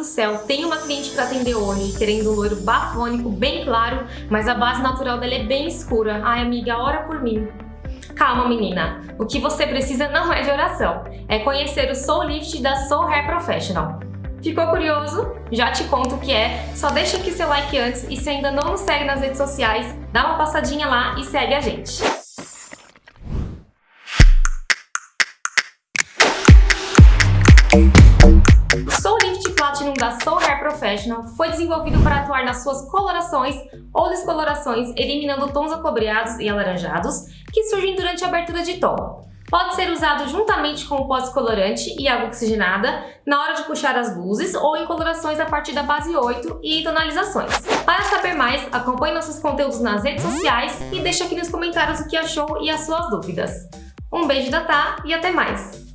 do céu, tem uma cliente para atender hoje, querendo um loiro bafônico bem claro, mas a base natural dela é bem escura. Ai, amiga, ora por mim. Calma, menina. O que você precisa não é de oração. É conhecer o Soul Lift da Soul Hair Professional. Ficou curioso? Já te conto o que é. Só deixa aqui seu like antes e se ainda não nos segue nas redes sociais, dá uma passadinha lá e segue a gente. Soul Platinum da Soul Hair Professional foi desenvolvido para atuar nas suas colorações ou descolorações, eliminando tons acobreados e alaranjados que surgem durante a abertura de tom. Pode ser usado juntamente com o pós-colorante e água oxigenada na hora de puxar as luzes ou em colorações a partir da base 8 e tonalizações. Para saber mais, acompanhe nossos conteúdos nas redes sociais e deixe aqui nos comentários o que achou e as suas dúvidas. Um beijo da Tá e até mais!